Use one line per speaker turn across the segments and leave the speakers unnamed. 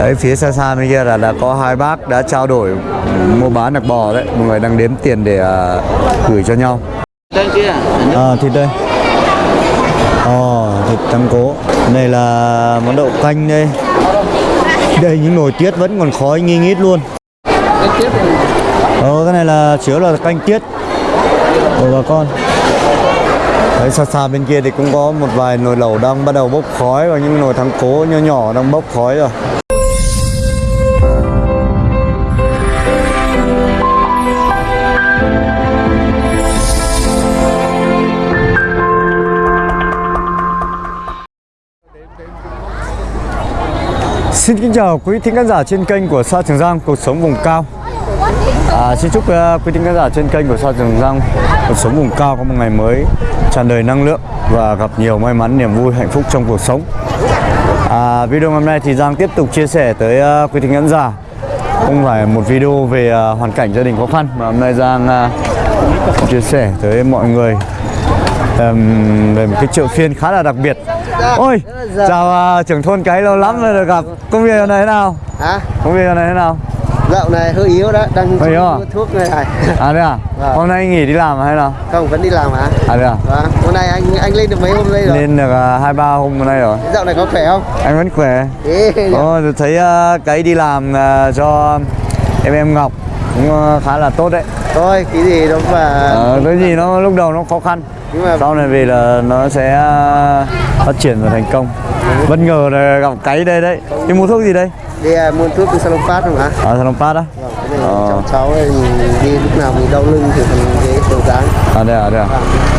Đấy phía xa xa bên kia là là có hai bác đã trao đổi mua bán được bò đấy. Mọi người đang đếm tiền để à, gửi cho nhau.
Đây kia.
à, thịt đây. Ồ, thịt tăng cố. Đây là món đậu canh đây. Đây những nồi tiết vẫn còn khói nghi ngít luôn.
Này.
Ờ, cái này là chứa là canh tiết. Của bà con. Đấy, xa xa bên kia thì cũng có một vài nồi lẩu đang bắt đầu bốc khói và những nồi thắng cố nhỏ nhỏ đang bốc khói rồi Xin kính chào quý thính khán giả trên kênh của Sa Trường Giang Cuộc sống vùng cao. À, Xin chúc uh, quý thính khán giả trên kênh của Sa Trường Giang Cuộc sống vùng cao có một ngày mới tràn đầy năng lượng Và gặp nhiều may mắn, niềm vui, hạnh phúc trong cuộc sống. À, Video hôm nay thì Giang tiếp tục chia sẻ tới uh, quý thính khán giả. Không phải một video về uh, hoàn cảnh gia đình khó khăn Mà hôm nay Giang uh, chia sẻ tới mọi người um, về một cái chợ phiên khá là đặc biệt. Ôi, chào uh, trưởng thôn cái lâu lắm rồi được gặp Công việc nay thế nào?
Hả?
Công việc nay thế nào?
Dạo này hơi yếu đó, đang
Hơi yếu à?
mua thuốc này này.
À thế à?
Vâng.
Hôm nay nghỉ đi làm hay nào?
Không, vẫn đi làm hả?
À thế à?
Vâng, hôm nay anh anh lên được mấy hôm đây rồi?
Lên được uh, hai ba hôm hôm nay rồi
Dạo này có khỏe không?
Anh vẫn khỏe Ồ, thấy uh, cái đi làm uh, cho em em Ngọc cũng uh, khá là tốt đấy
Thôi, cái gì đó mà
ờ, Cái gì nó lúc đầu nó khó khăn
Nhưng mà
Sau này về là nó sẽ uh, phát triển và thành công Bất ngờ là gặp cái đây đấy Đi mua thuốc gì đây?
đi à, mua thuốc từ salon phát không hả?
Ở Salon Pass á?
Vâng, cái
Ờ.
cháu cháu đi lúc nào mình đau lưng thì mình cái đầu dáng
À đây à đây à?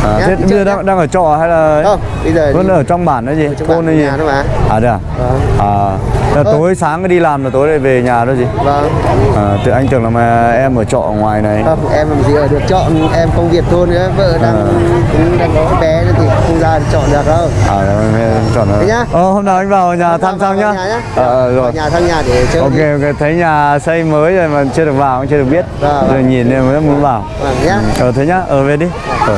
à
Nhá,
thế bây giờ đang, đang ở trọ hay là
Không, bây giờ
vẫn ở trong bản đó gì? Thôn hay gì?
nhà đó mà
À đây à?
Vâng,
À, là tối sáng đi làm là tối lại về nhà đó gì?
vâng
À, tự anh tưởng là mà em ở trọ ngoài này.
Không, em làm gì ở được chọn em công việc thôn nữa vợ đang
À.
cũng đang có bé thì không ra được chọn được đâu
À, em chọn rồi.
nhá.
Ờ, hôm nào anh vào nhà thăm xong nhá. Ờ, rồi.
Nhà thăm nhà để chơi
Ok, ok, thấy nhà xây mới rồi mà chưa được vào, cũng chưa được biết.
Vâng,
Rồi nhìn em mới muốn vào.
Vâng nhá
Ờ, thế nhá, ở về đi. Ờ.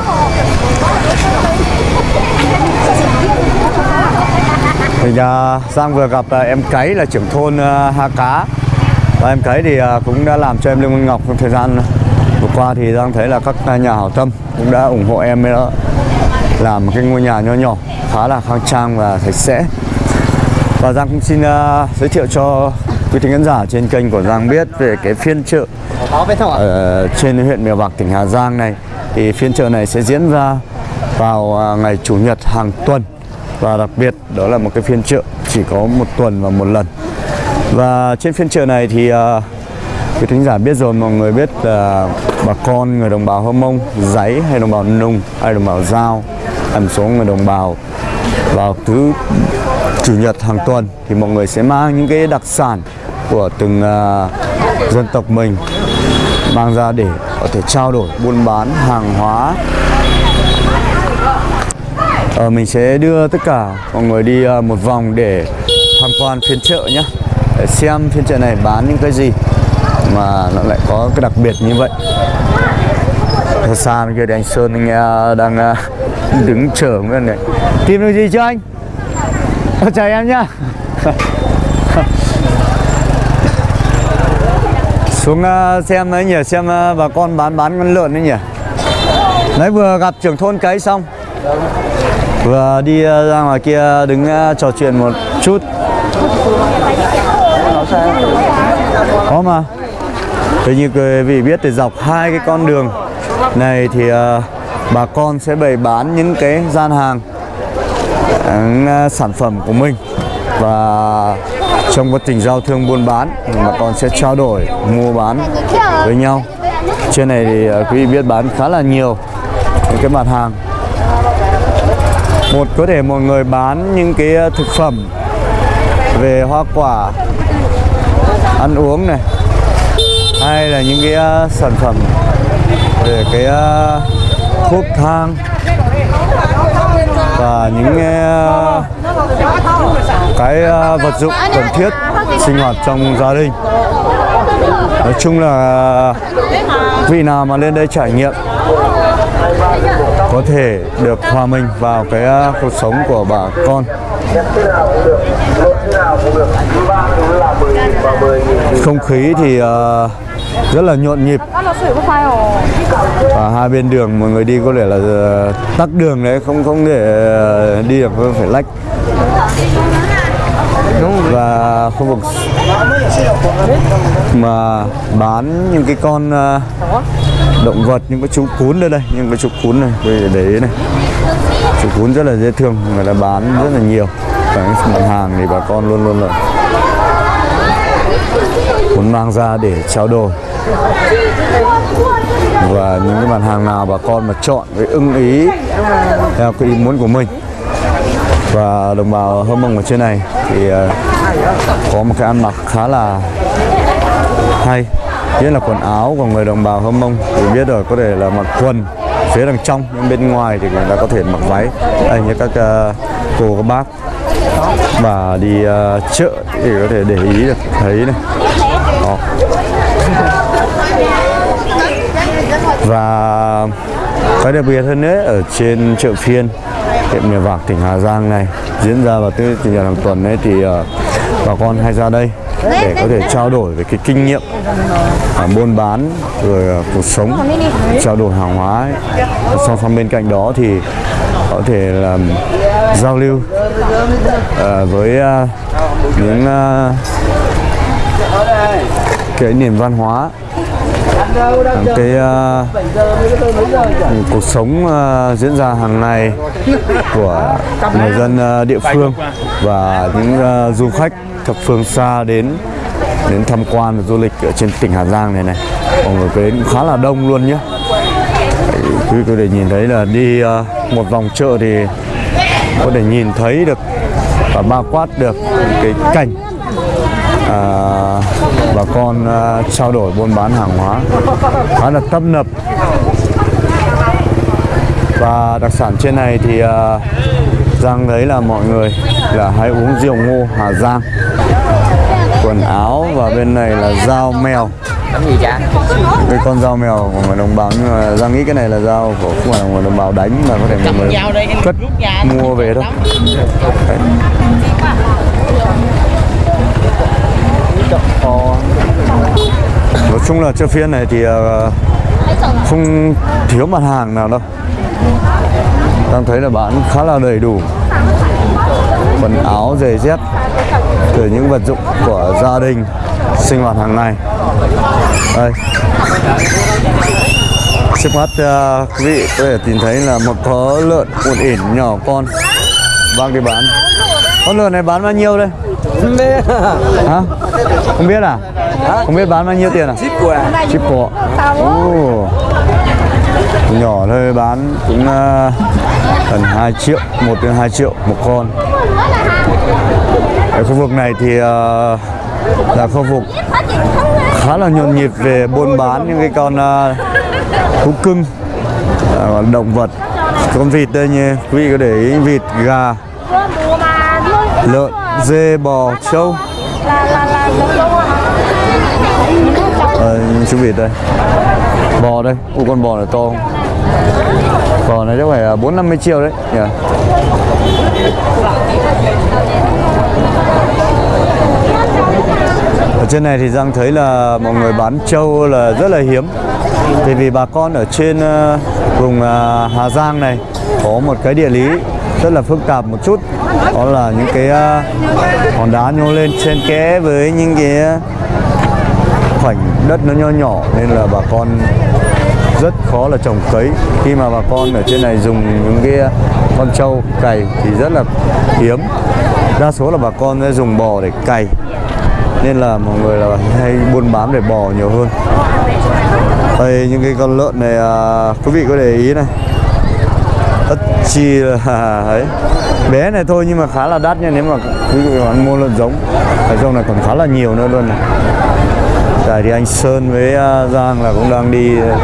Thì uh, Giang vừa gặp uh, em Cái là trưởng thôn uh, Ha Cá Và em Cái thì uh, cũng đã làm cho em Lương Văn Ngọc trong thời gian vừa qua thì Giang thấy là các nhà hảo tâm cũng đã ủng hộ em đó làm một cái ngôi nhà nho nhỏ khá là khang trang và sạch sẽ và Giang cũng xin uh, giới thiệu cho quý thính khán giả trên kênh của Giang biết về cái phiên chợ ở trên huyện Mèo Vạc tỉnh Hà Giang này. Thì phiên chợ này sẽ diễn ra vào à, ngày chủ nhật hàng tuần. Và đặc biệt đó là một cái phiên chợ chỉ có một tuần và một lần. Và trên phiên chợ này thì uh, quý thính giả biết rồi mọi người biết là bà con người đồng bào Hơ Mông, Giấy hay đồng bào Nùng hay đồng bào Giao hay một số người đồng bào vào thứ chủ nhật hàng tuần thì mọi người sẽ mang những cái đặc sản của từng à, dân tộc mình mang ra để có thể trao đổi buôn bán hàng hóa. Ờ, mình sẽ đưa tất cả mọi người đi à, một vòng để tham quan phiên chợ nhé để xem phiên chợ này bán những cái gì mà nó lại có cái đặc biệt như vậy. Thật xa bên kia thì anh Sơn anh à, đang đứng chờ nguyên này tìm được gì chưa anh? Chào em nhá. Xuống ờ, xem đấy nhỉ, xem ờ, bà con bán bán con lợn đấy nhỉ. Đấy, vừa gặp trưởng thôn cái xong. Vừa đi ờ, ra ngoài kia đứng trò chuyện một chút. Có mà Thế như quý vị biết thì dọc hai cái con đường này thì bà con sẽ bày bán những cái gian hàng sản phẩm của mình. Và trong quá trình giao thương buôn bán bà con sẽ trao đổi, mua bán với nhau. Trên này thì ờ, quý vị biết bán khá là nhiều những cái mặt hàng. Một, có thể một người bán những cái ờ, thực phẩm về hoa quả, ăn uống này. Hay là những cái ờ, sản phẩm về cái thuốc thang và những ờ, cái ờ, vật dụng cần thiết sinh hoạt trong gia đình. Nói chung là vị nào mà lên đây trải nghiệm có thể được hòa mình vào cái ờ, cuộc sống của bà con. Không khí thì uh, rất là nhộn nhịp. Và hai bên đường mọi người đi có thể là ờ, tắc đường đấy không không thể ờ, đi được phải lách. Và khu vực mà bán những cái con ờ, động vật những cái chú cún đây đây những cái chú cún này để ý này. Chú cún rất là dễ thương người ta bán rất là nhiều. Và những mặt hàng thì bà con luôn luôn là muốn mang ra để trao đổi và những cái mặt hàng nào bà con mà chọn với ưng ý theo cái ý muốn của mình. Và đồng bào hơ mông ở trên này thì ờ, có một cái ăn mặc khá là hay. Nhất là quần áo của người đồng bào hơ mông thì biết rồi có thể là mặc quần phía đằng trong nhưng bên ngoài thì người ta có thể mặc váy. Đây như các uh, cô các bác. Và đi uh, chợ thì có thể để ý được thấy này. Và cái đặc biệt hơn nữa ở trên chợ phiên huyện Mèo Vạc tỉnh Hà Giang này diễn ra vào thứ chủ nhật hàng tuần ấy thì ờ, bà con hay ra đây để có thể trao đổi về cái kinh nghiệm à, buôn bán rồi ờ, cuộc sống trao đổi hàng hóa ấy. song song bên cạnh đó thì có thể là giao lưu ờ, với ờ, những ờ, cái nền văn hóa cái uh, cuộc sống uh, diễn ra hàng ngày của người dân uh, địa phương và những uh, du khách thập phương xa đến đến tham quan và du lịch ở trên tỉnh Hà Giang này này. Mọi người đến cũng khá là đông luôn nhé quý vị có thể nhìn thấy là đi uh, một vòng chợ thì có thể nhìn thấy được và bao quát được cái cảnh uh, bà con à, trao đổi buôn bán hàng hóa khá là tấp nập. Và đặc sản trên này thì à, Giang thấy là mọi người là hay uống rượu ngô Hà Giang. Quần áo và bên này là dao mèo. Cái con dao mèo của người đồng bào nhưng mà Giang nghĩ cái này là dao của không phải là người đồng bào đánh mà có thể
anh
cất mua về thôi. Đấy. Nói chung là chợ phiên này thì ờ, không thiếu mặt hàng nào đâu. Đang thấy là bán khá là đầy đủ. Quần áo giày dép từ những vật dụng của gia đình sinh hoạt hàng ngày. Đây. Trước mắt ờ, quý vị có thể tìm thấy là một có lợn một ỉn nhỏ con đang đi bán. Con lợn này bán bao nhiêu đây? Hả không biết à? Không biết bán bao nhiêu tiền à?
Ship của à?
chip của Ồ. nhỏ thôi bán cũng ờ, gần 2 triệu 1 đến 2 triệu một con. Ở khu vực này thì ờ, là khu vực khá là nhộn nhịp về buôn bán những cái con uh, thú cưng ờ, động vật con vịt đây như quý vị có để ý vịt gà lợn dê bò trâu
là là là giống đâu à
chú vịt đây Bò đây, u con bò này to không? Bò này chắc phải à, bốn năm mươi triệu đấy. Nhỉ? Ở trên này thì Giang thấy là mọi người bán trâu là rất là hiếm. Thì vì bà con ở trên ờ, vùng à, Hà Giang này có một cái địa lý rất là phức tạp một chút. Đó là những cái à, hòn đá nhô lên trên kẽ với những cái khoảnh đất nó nho nhỏ nên là bà con rất khó là trồng cấy. Khi mà bà con ở trên này dùng những cái con trâu cày thì rất là hiếm. Đa số là bà con sẽ dùng bò để cày nên là mọi người là hay buôn bán để bò nhiều hơn. Đây những cái con lợn này à, quý vị có để ý này tất chi là à, ấy. Bé này thôi nhưng mà khá là đắt nha nếu mà quý vị bạn mua lợn giống. Ở trong này còn khá là nhiều nữa luôn này. Tại thì anh Sơn với à, Giang là cũng đang đi à,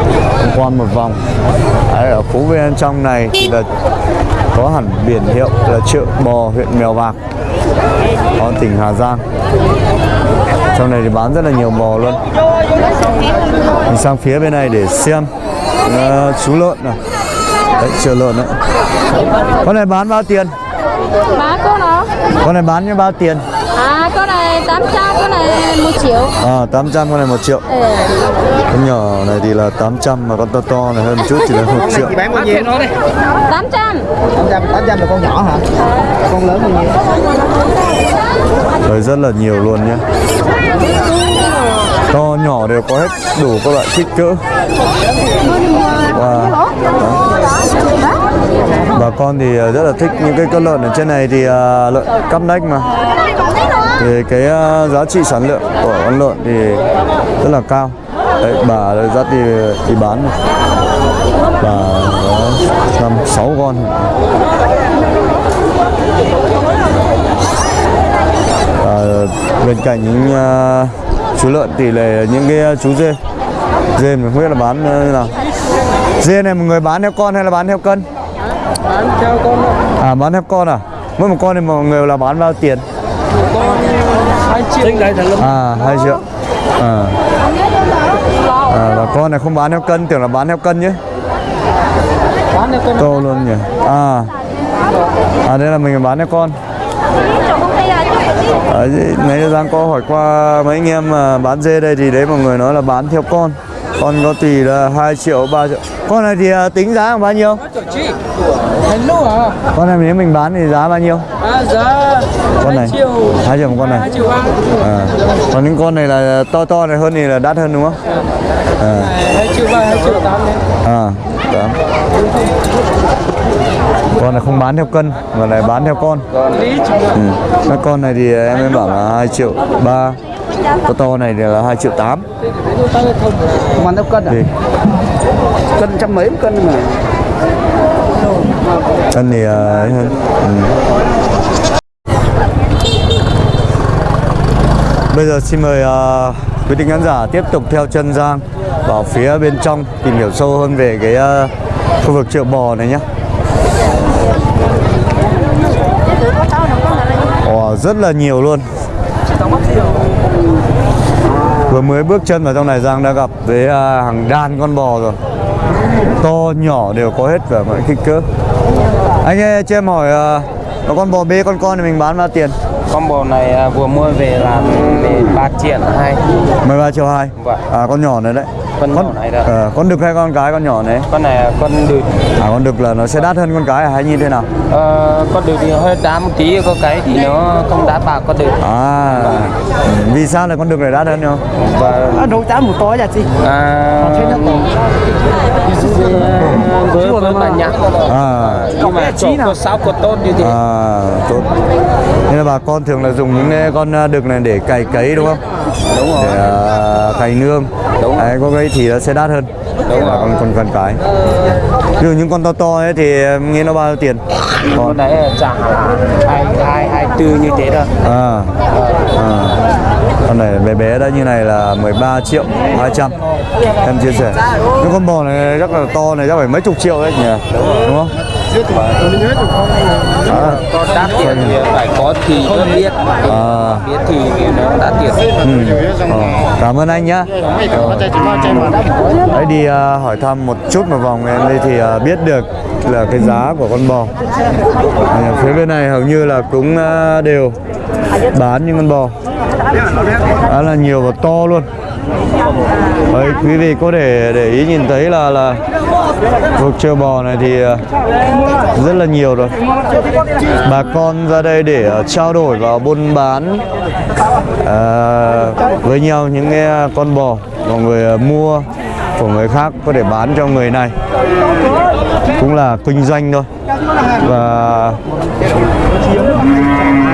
quan một vòng. Đấy, ở phố bên trong này thì là có hẳn biển hiệu là chợ bò huyện Mèo Vạc ở tỉnh Hà Giang. Trong này thì bán rất là nhiều bò luôn. Mình sang phía bên này để xem uh, chú lợn này đấy chợ lợn đấy con này bán bao tiền
Má cô nó
con này bán như bao tiền
À con này 8 tám trăm cái này một triệu
À 800 con này 1 triệu
ừ.
Con nhỏ này thì là 800 Mà con to to này hơn một chút chỉ là 1 triệu
Chị bán bao nhiêu?
tám trăm
800, 800 là con nhỏ hả? Con lớn bao nhiêu?
Đấy rất là nhiều luôn nhé To nhỏ đều có hết đủ các loại kích cỡ Wow. Đó. Bà con thì ờ, rất là thích những cái con lợn ở trên này thì ờ, lợn cắp nách mà. Thì cái ờ, giá trị sản lượng của con lợn thì rất là cao. Đấy bà đây dắt đi đi bán này. bà có năm sáu con. À, bên cạnh những uh, chú lợn thì là những cái chú dê. Dê mình không biết là bán như nào. Dê này một người bán theo con hay là bán theo cân?
Bán theo con
à bán theo con à? Mỗi một con thì mọi người là bán bao tiền?
Con 2 triệu.
À hai triệu. À. à và con này không bán theo cân tưởng là bán theo cân chứ
Bán theo con
to luôn nhỉ? À. À đây là mình bán theo con. À, nãy Giang có hỏi qua mấy anh em mà bán dê đây thì đấy mọi người nói là bán theo con con có tùy là 2 triệu 3 triệu. Con này thì à, tính giá bao nhiêu?
À?
con này nếu mình bán thì giá bao nhiêu?
À giá
con này.
2 triệu.
2 triệu một con này.
2 triệu
à. còn những con này là to to này hơn thì là đắt hơn đúng không? À.
2 triệu ba, 2 triệu tám đấy.
à đó. con này không bán theo cân mà lại bán theo con. Ừ. các con này thì em em bảo là 2 triệu ba con to này là 2 triệu 8
Không ăn theo cân à?
thì
Cân trăm mấy cân mà.
cân thì ờ, ấy hơn ừ. bây giờ xin mời ờ, quý vị khán giả tiếp tục theo chân Giang vào phía bên trong tìm hiểu sâu hơn về cái ờ, khu vực chợ bò này nhé Ồ, rất là nhiều luôn Vừa mới bước chân vào trong này Giang đã gặp với à, hàng đàn con bò rồi. To nhỏ đều có hết cả mọi kích cỡ. Anh ơi cho em hỏi à, có con bò bê con con thì mình bán bao tiền?
Con bò này à, vừa mua về là về 3 triệu hai.
13 triệu 2
Vâng.
À con nhỏ này đấy
Con nhỏ này đó.
ờ, Con đực hay con cái con nhỏ này?
Con này là con đực
À con đực là nó sẽ đắt hơn con cái à, hay như thế nào?
ờ, Con đực thì hơi đá một tí Có cái thì nó không đá bạc con đực
À Vì sao lại con đực này đắt hơn nhau?
Và
À, cháo một tối là gì?
à, với với bà nhạc
À
nhưng mà chỗ có sáu có tốt như thế
À, tốt. Nên là bà con thường là dùng những con à, đực này để cày cấy đúng không?
Đúng rồi
Để à, cày nương.
Đúng.
Đấy, có cái thì nó sẽ đắt hơn.
Đúng
là
rồi.
con con con cái. Dụ những con to to ấy thì em nghĩ nó bao nhiêu tiền?
con đấy trả hai hai hai tư như thế thôi
À. à. Con này bé bé đã như này là 13 triệu 200 Em chia sẻ Những con bò này chắc là to này chắc phải mấy chục triệu đấy nhỉ Đúng không? À,
con đắt tiền. Thì phải có thì mới biết.
à.
biết thì nó đắt tiền.
Ừ. Ờ, Cảm ơn anh nhá. Đấy đi à, hỏi thăm một chút một vòng em đây thì à, biết được là cái giá của con bò. À, phía bên này hầu như là cũng à, đều bán những con bò. Đó là nhiều và to luôn. Đấy, quý vị có thể để ý nhìn thấy là là cuộc chơi bò này thì à, rất là nhiều rồi. Bà con ra đây để à, trao đổi và buôn bán à, với nhau những cái à, con bò mà người mua của người khác có thể bán cho người này. Cũng là kinh doanh thôi. Và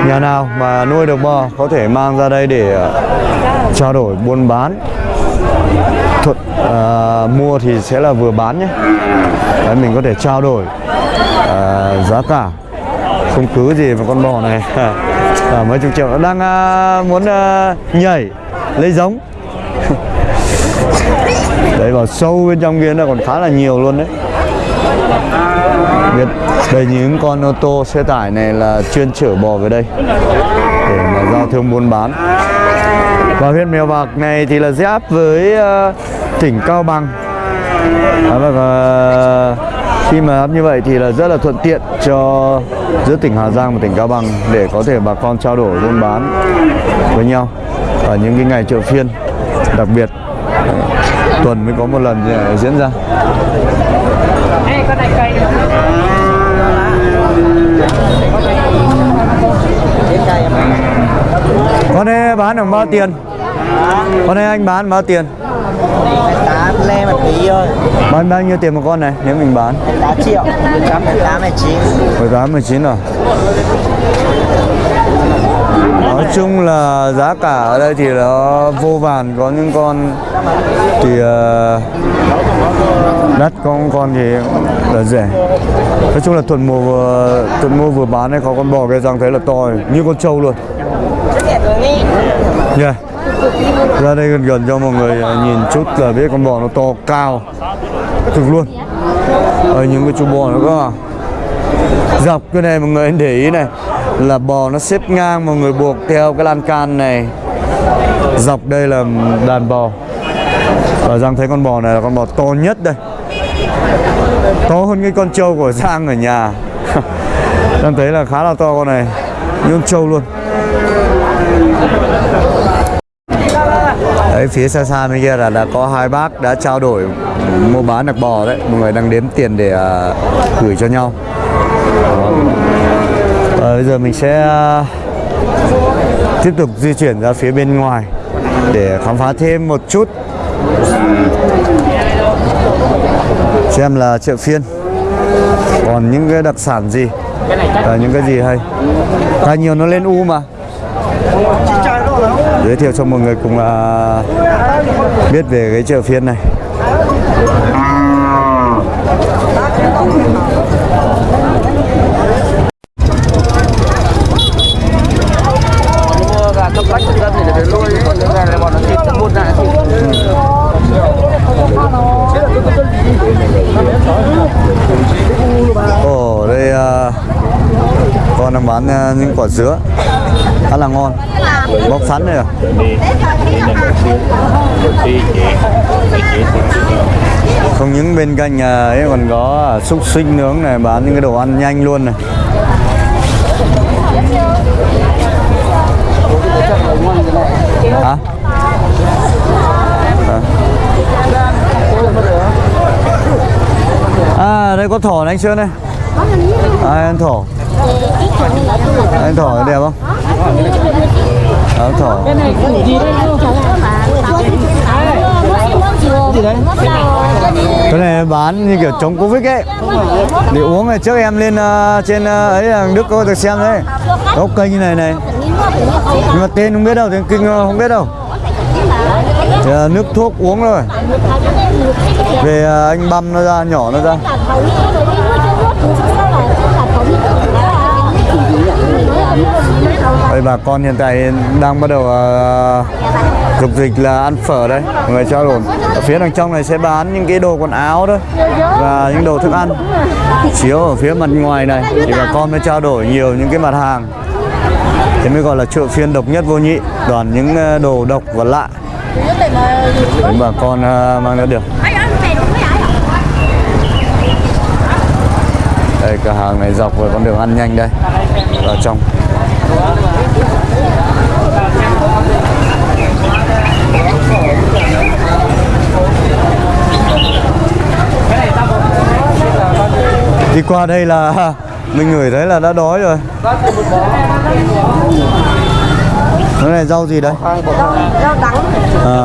nhà nào mà nuôi được bò có thể mang ra đây để trao đổi buôn bán. Thuật à, mua thì sẽ là vừa bán nhé. Đấy, mình có thể trao đổi à, giá cả. Không cứ gì vào con bò này. À, mấy chục triệu. Nó đang à, muốn à, nhảy lấy giống. Đấy vào sâu bên trong kia nó còn khá là nhiều luôn đấy. Biết đây những con ô tô xe tải này là chuyên chở bò về đây để mà giao thương buôn bán và huyện Mèo Vạc này thì là giáp với uh, tỉnh Cao Bằng. Và, ờ, khi mà hấp như vậy thì là rất là thuận tiện cho giữa tỉnh Hà Giang và tỉnh Cao Bằng để có thể bà con trao đổi buôn bán với nhau ở những cái ngày chợ phiên đặc biệt tuần mới có một lần ờ, diễn ra. con này bán được bao tiền? Con này anh bán bao tiền?
Tám le một tí thôi.
Bán bao nhiêu tiền một con này nếu mình bán?
8 triệu. 18 18 này chín.
18 19 rồi Nói chung là giá cả ở đây thì nó vô vàn có những con thì ờ, đắt có những con thì là rẻ. Nói chung là tuần mùa vừa, tuần mua vừa bán này có con bò cái răng thấy là to như con trâu luôn yeah. Dạ. ra đây gần gần cho mọi người à, nhìn chút là biết con bò nó to cao. Thực luôn. Ở những cái chú bò nó có à. dọc cái này mọi người để ý này, là bò nó xếp ngang, mọi người buộc theo cái lan can này. Dọc đây là đàn bò. Và Giang thấy con bò này là con bò to nhất đây. To hơn cái con trâu của Giang ở nhà. Giang thấy là khá là to con này. Như con trâu luôn. Đấy phía xa xa bên kia là đã có hai bác đã trao đổi mua bán đặc bò đấy. Mọi người đang đếm tiền để uh, gửi cho nhau. Ờ, bây giờ mình sẽ uh, tiếp tục di chuyển ra phía bên ngoài để khám phá thêm một chút. Xem là chợ phiên. Còn những cái đặc sản gì? Và những cái gì hay? Tại nhiều nó lên u mà giới thiệu cho mọi người cùng à, biết về cái chợ phiên này.
Mua gà cấp để nuôi nó thịt
Ồ đây à, con đang bán à, những quả dứa khá là ngon. Bóc sẵn này à? không những bên cạnh nhà ấy còn có à, xúc xích nướng này bán những cái đồ ăn nhanh luôn này. Hả? À. à đây có thỏ này anh Sơn đây. À, anh thỏ? Anh thỏ đẹp không? Áo thỏ. Cái này bán như kiểu chống covid ấy. Để uống này trước em lên uh, trên uh, ấy là đức có được xem đấy. Có cây như này này. Nhưng mà tên không biết đâu tên kinh không biết đâu. Thì, uh, nước thuốc uống rồi. Về uh, anh băm nó ra nhỏ nó ra. Đây bà con hiện tại đang bắt đầu uh, dịch là ăn phở đây. Mọi người trao đổi Ở phía đằng trong này sẽ bán những cái đồ quần áo đó Và những đồ thức ăn. Chiếu ở phía mặt ngoài này Thì bà con mới trao đổi nhiều những cái mặt hàng. Thế mới gọi là chợ phiên độc nhất vô nhị Toàn những à, đồ độc và lạ. Để bà con uh, mang ra được. Đây cửa hàng này dọc vào con đường ăn nhanh đây. Vào trong. Đi qua đây là mình ngửi thấy là đã đói rồi Cái này rau gì đấy? À,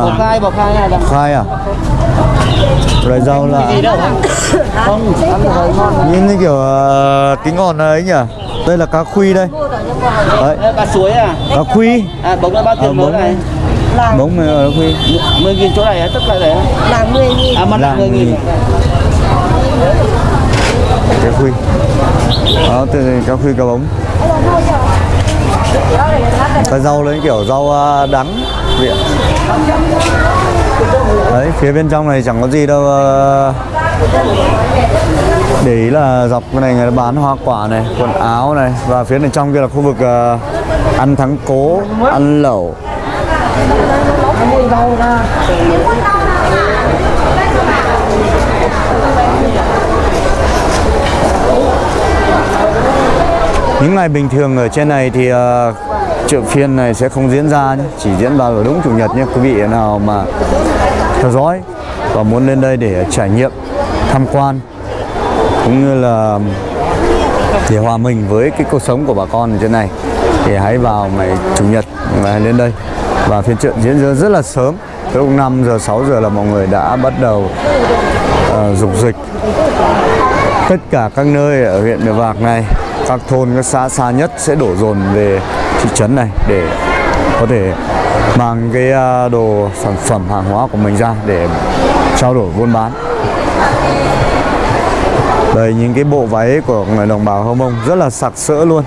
bọc khai bọc khai này là
khai à? Rồi rau là
không
nhìn như kiểu uh, cái ngọn ấy nhỉ? Đây là cá khuy đây. Đấy,
cá suối à?
Cá khuy.
À bóng là bao
Ờ,
tiền mới
bóng.
này
Bóng này là cá khuy.
10 nghìn chỗ này tức là đấy
là 10 nghìn.
À mặt là
Lạng
10 nghìn.
Cá khuy. Đó, từ cá khuy cá bóng. Cái rau lên kiểu rau à, đắng. Viện Đấy, phía bên trong này chẳng có gì đâu à để ý là dọc cái này người ta bán hoa quả này quần áo này và phía này trong kia là khu vực uh, ăn thắng cố ăn lẩu. Những ngày bình thường ở trên này thì uh, chợ phiên này sẽ không diễn ra nhé chỉ diễn vào ở đúng chủ nhật nhé quý vị nào mà theo dõi và muốn lên đây để trải nghiệm tham quan cũng như là để hòa mình với cái cuộc sống của bà con ở trên này. Thì hãy vào ngày chủ nhật và lên đây. Và phiên chợ diễn ra rất là sớm từ lúc 5 giờ 6 giờ là mọi người đã bắt đầu uh, dục dịch. Tất cả các nơi ở huyện Mèo Vạc này các thôn các xã xa nhất sẽ đổ dồn về thị trấn này để có thể mang cái ờ, đồ sản phẩm hàng hóa của mình ra để trao đổi buôn bán đây những cái bộ váy của người đồng bào Hơ Mông rất là sặc sỡ luôn.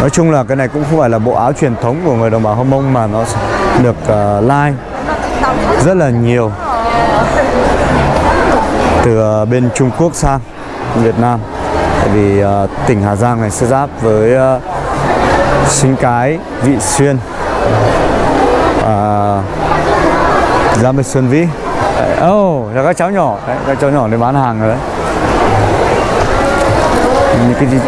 Nói chung là cái này cũng không phải là bộ áo truyền thống của người đồng bào Hơ Mông mà nó được ờ, uh, like rất là nhiều từ uh, bên Trung Quốc sang Việt Nam. Tại vì uh, tỉnh Hà Giang này sẽ giáp với uh, Sinh Cái, Vị Xuyên uh, giáp với Xuân Vĩ. Ờ, ồ, oh, là các cháu nhỏ. Đấy, các cháu nhỏ để bán hàng rồi đấy. Những cái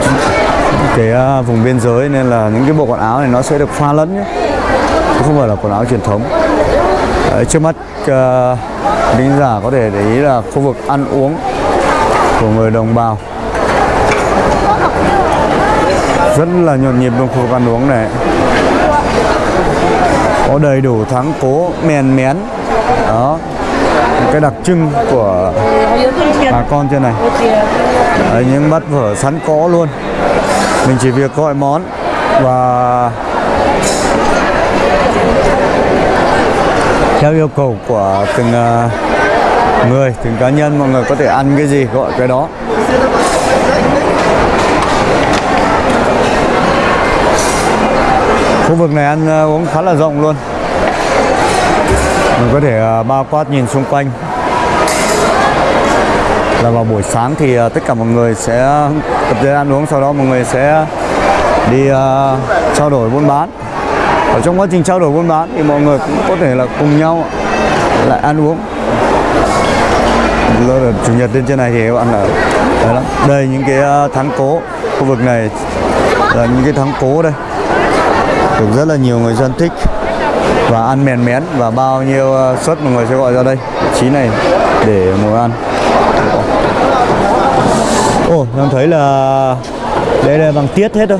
cái uh, vùng biên giới nên là những cái bộ quần áo này nó sẽ được pha lẫn nhé không phải là quần áo truyền thống. Đấy, trước mắt à, uh, giả có thể để ý là khu vực ăn uống của người đồng bào. Rất là nhộn nhịp trong khu vực ăn uống này. Có đầy đủ thắng cố mèn mén. Đó cái đặc trưng của bà con trên này. Đấy, những bát phở sẵn có luôn. Mình chỉ việc gọi món và theo yêu cầu của từng à, người từng cá nhân mọi người có thể ăn cái gì gọi cái đó. Khu vực này ăn à, uống khá là rộng luôn mình có thể ờ, bao quát nhìn xung quanh. Là vào buổi sáng thì ờ, tất cả mọi người sẽ tập thể ăn uống sau đó mọi người sẽ đi uh, trao đổi buôn bán. Ở trong quá trình trao đổi buôn bán thì mọi người cũng có thể là cùng nhau lại ăn uống. Rồi chủ nhật lên trên này thì các bạn ở đây lắm đây những cái thắng cố khu vực này là những cái thắng cố đây. Được rất là nhiều người dân thích và ăn mèn mén và bao nhiêu ờ, suất mọi người sẽ gọi ra đây? Chí trí này để ngồi ăn. Ồ, em thấy là đây là bằng tiết hết thôi.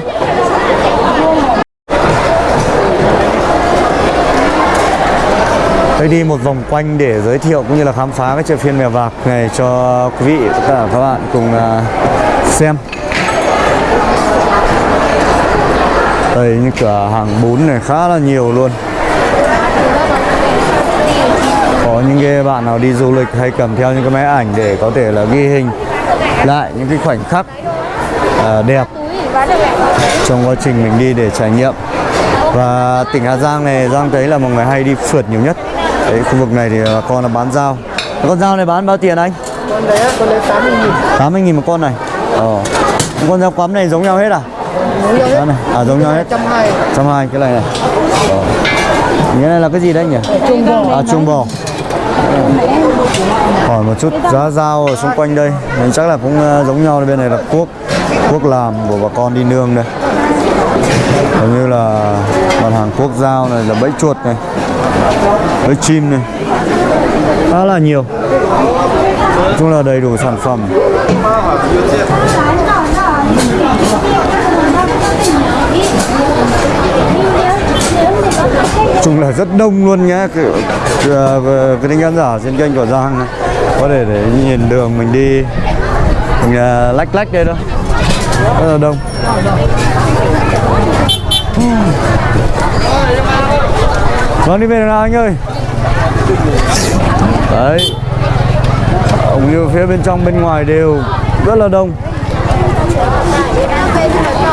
Tôi đi một vòng quanh để giới thiệu cũng như là khám phá cái chợ phiên mèo vạc này cho quý vị tất cả các bạn cùng ờ, xem. Đây những cửa hàng bún này khá là nhiều luôn. Có những cái bạn nào đi du lịch hay cầm theo những cái máy ảnh để có thể là ghi hình lại những cái khoảnh khắc uh, đẹp trong quá trình mình đi để trải nghiệm và tỉnh Hà Giang này Giang thấy là mọi người hay đi phượt nhiều nhất Đấy, khu vực này thì bà con là bán dao con dao này bán bao tiền anh?
con đấy con đấy 80 nghìn
80 nghìn một con này ờ. con dao quắm này giống nhau hết à?
giống nhau hết
này. à giống nhau hết
120
120 cái này này ờ. cái này là cái gì đấy nhỉ?
trung bò
à trung bò hỏi một chút giá dao ở xung quanh đây. Mình chắc là cũng ờ, giống nhau bên này là cuốc cuốc làm của bà con đi nương đây. Giống như là mặt hàng cuốc dao này, là bẫy chuột này, bẫy chim này. Khá là nhiều. Nói chung là đầy đủ sản phẩm. Chung là rất đông luôn nhé cái, anh khán giả trên kênh của Giang này. có thể để nhìn đường mình đi. Mình uh, lách lách đây đó. Rất là đông. Vâng đi về nào anh ơi? Đấy. Cũng như phía bên trong bên ngoài đều rất là đông.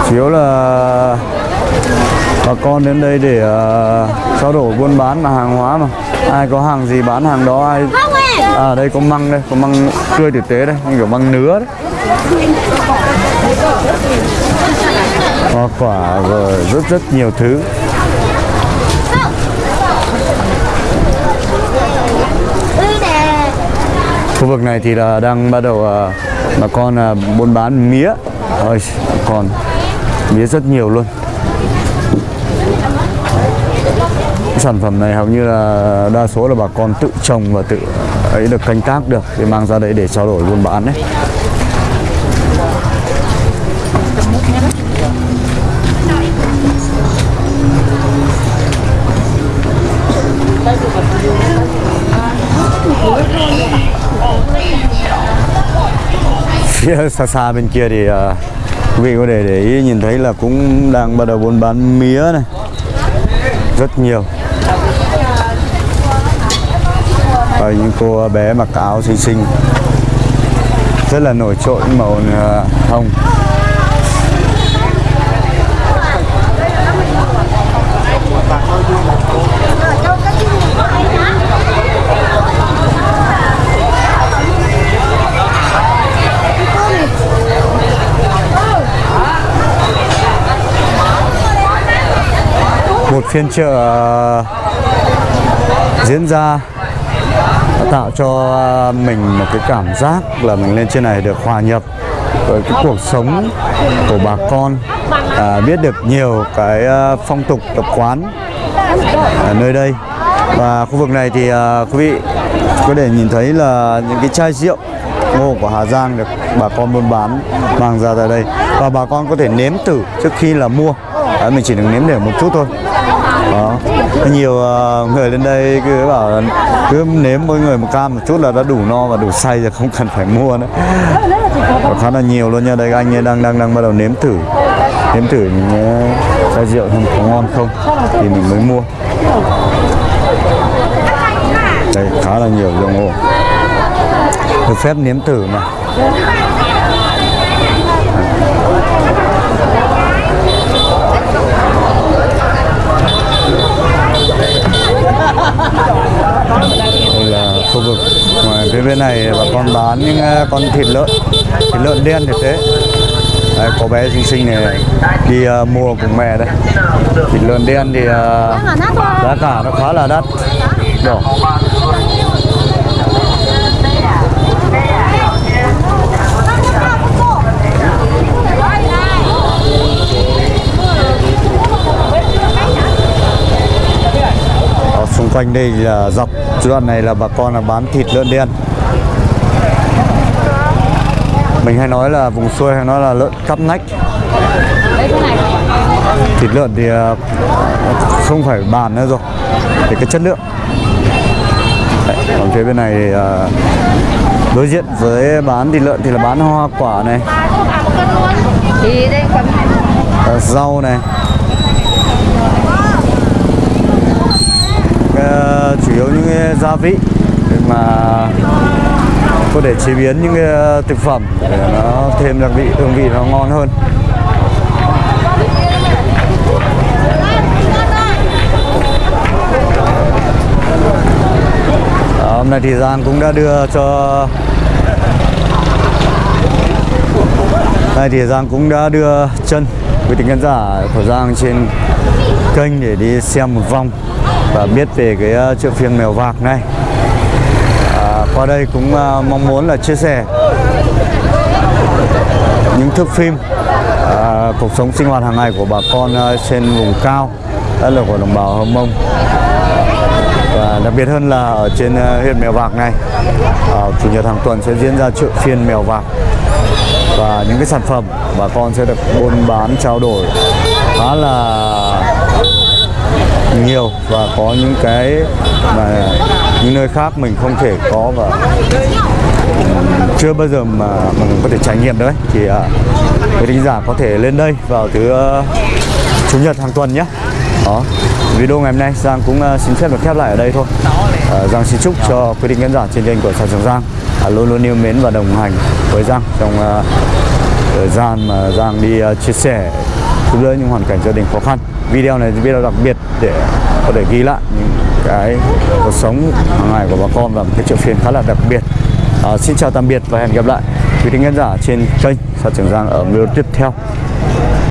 Chủ yếu là bà con đến đây để uh, trao đổi buôn bán mà hàng hóa mà. Ai có hàng gì bán hàng đó ai à đây có măng đây có măng tươi tử tế đây như kiểu măng nứa đấy. Hoa quả rồi rất rất nhiều thứ. Khu vực này thì là đang bắt đầu uh, bà con uh, buôn bán mía. Ơi còn mía rất nhiều luôn Cái sản phẩm này hầu như là đa số là bà con tự trồng và tự ấy được canh tác được để mang ra đấy để trao đổi buôn bán đấy. Phía xa xa bên kia thì à, quý vị có thể để ý, nhìn thấy là cũng đang bắt đầu buôn bán mía này. Rất nhiều. Rồi những cô bé mặc áo xinh xinh rất là nổi trội, màu ờ, hồng. Một phiên chợ ờ, diễn ra tạo cho à, mình một cái cảm giác là mình lên trên này được hòa nhập với cái cuộc sống của bà con à, biết được nhiều cái à, phong tục tập quán ở nơi đây. Và khu vực này thì à, quý vị có thể nhìn thấy là những cái chai rượu ngô của Hà Giang được bà con buôn bán mang ra tại đây. Và bà con có thể nếm thử trước khi là mua. Đấy, mình chỉ được nếm để một chút thôi đó nhiều ờ, người lên đây cứ bảo là cứ nếm mỗi người một cam một chút là đã đủ no và đủ say rồi, không cần phải mua nữa. Và khá là nhiều luôn nha. Đây, anh ấy đang đang đang bắt đầu nếm thử nếm thử những cái chai rượu không có ngon không? Thì mình mới mua. Đây, khá là nhiều rượu ngô được phép nếm thử mà đây là khu vực ngoài phía bên này bà con bán những ờ, con thịt lợn thịt lợn đen thì thế. Đây, có bé sinh sinh này đi uh, mua cùng mẹ đây thịt lợn đen thì uh, giá cả nó khá là đắt. Đỏ. Ở xung quanh đây là dọc đoạn này là bà con là bán thịt lợn đen mình hay nói là vùng xuôi hay nói là lợn cắp nách thịt lợn thì ờ, không phải bàn nữa rồi thì cái chất lượng. Đấy, còn phía bên này thì, ờ, đối diện với bán thịt lợn thì là bán hoa quả này. Ờ, rau này. Chủ yếu những gia vị để mà có thể chế biến những cái ờ, thực phẩm để nó thêm đặc vị hương vị nó ngon hơn. Đó, hôm nay thì Giang cũng đã đưa cho Nay thì Giang cũng đã đưa chân quý tính khán giả của Giang trên kênh để đi xem một vòng và biết về cái ờ, chợ phiên mèo vạc này qua đây cũng à, mong muốn là chia sẻ những thước phim à, cuộc sống sinh hoạt hàng ngày của bà con à, trên vùng cao đất là của đồng bào Hơ Mông. Và đặc biệt hơn là ở trên à, huyện Mèo Vạc này à, chủ nhật hàng tuần sẽ diễn ra chợ phiên Mèo Vạc. Và những cái sản phẩm bà con sẽ được buôn bán trao đổi khá là nhiều và có những cái mà những nơi khác mình không thể có và chưa bao giờ mà mình có thể trải nghiệm đấy thì à, quý thính giả có thể lên đây vào thứ ờ, chủ nhật hàng tuần nhé. Đó video ngày hôm nay Giang cũng ờ, xin phép được khép lại ở đây thôi. Ờ, Giang xin chúc cho quý định khán giả trên kênh của Sản Trường Giang à, luôn luôn yêu mến và đồng hành với Giang trong thời gian mà Giang đi chia sẻ giúp đỡ những hoàn cảnh gia đình khó khăn. Video này video đặc biệt để có thể ghi lại những cái cuộc sống hàng ngày của bà con và một cái triệu phiên khá là đặc biệt. À, xin chào tạm biệt và hẹn gặp lại quý thính khán giả trên kênh Sa Trường Giang ở video tiếp theo.